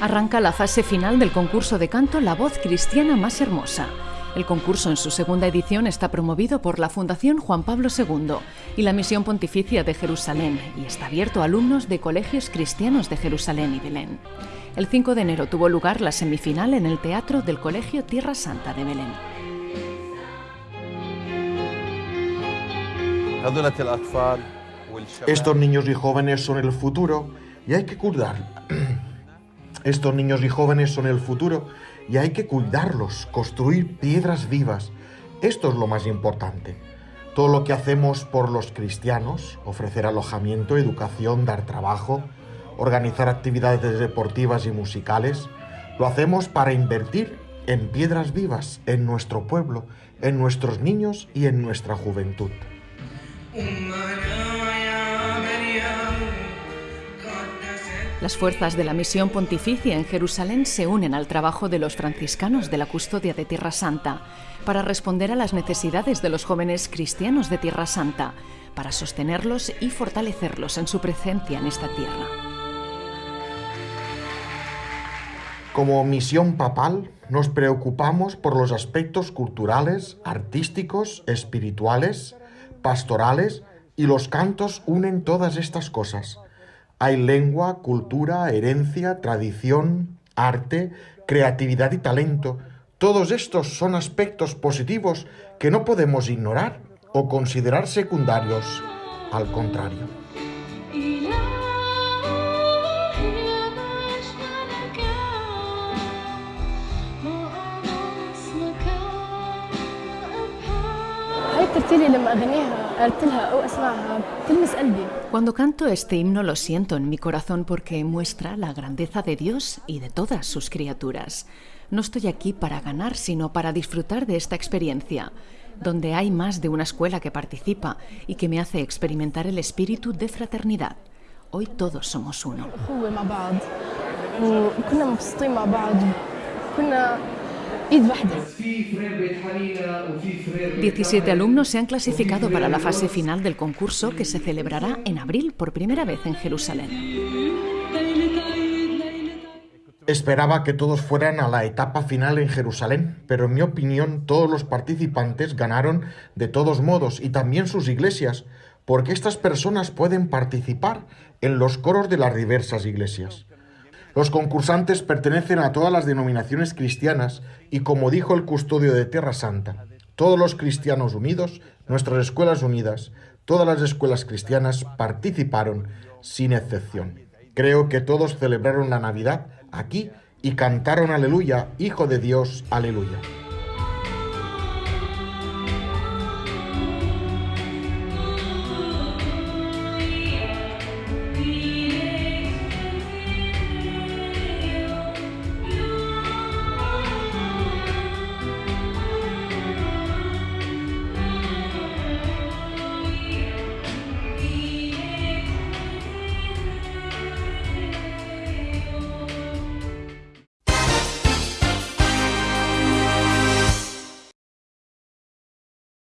Arranca la fase final del concurso de canto La voz cristiana más hermosa. El concurso en su segunda edición está promovido por la Fundación Juan Pablo II y la Misión Pontificia de Jerusalén y está abierto a alumnos de colegios cristianos de Jerusalén y Belén. El 5 de enero tuvo lugar la semifinal en el Teatro del Colegio Tierra Santa de Belén. Estos niños y jóvenes son el futuro y hay que cuidar. Estos niños y jóvenes son el futuro y hay que cuidarlos, construir piedras vivas. Esto es lo más importante. Todo lo que hacemos por los cristianos, ofrecer alojamiento, educación, dar trabajo, organizar actividades deportivas y musicales, lo hacemos para invertir en piedras vivas, en nuestro pueblo, en nuestros niños y en nuestra juventud. Las fuerzas de la misión pontificia en Jerusalén se unen al trabajo de los franciscanos de la custodia de Tierra Santa para responder a las necesidades de los jóvenes cristianos de Tierra Santa, para sostenerlos y fortalecerlos en su presencia en esta tierra. Como misión papal, nos preocupamos por los aspectos culturales, artísticos, espirituales, pastorales y los cantos unen todas estas cosas hay lengua, cultura, herencia, tradición, arte, creatividad y talento. Todos estos son aspectos positivos que no podemos ignorar o considerar secundarios. Al contrario. Cuando canto este himno lo siento en mi corazón porque muestra la grandeza de Dios y de todas sus criaturas. No estoy aquí para ganar, sino para disfrutar de esta experiencia, donde hay más de una escuela que participa y que me hace experimentar el espíritu de fraternidad. Hoy todos somos uno. 17 alumnos se han clasificado para la fase final del concurso que se celebrará en abril por primera vez en Jerusalén. Esperaba que todos fueran a la etapa final en Jerusalén, pero en mi opinión todos los participantes ganaron de todos modos y también sus iglesias, porque estas personas pueden participar en los coros de las diversas iglesias. Los concursantes pertenecen a todas las denominaciones cristianas y como dijo el custodio de Tierra Santa, todos los cristianos unidos, nuestras escuelas unidas, todas las escuelas cristianas participaron sin excepción. Creo que todos celebraron la Navidad aquí y cantaron aleluya, Hijo de Dios, aleluya.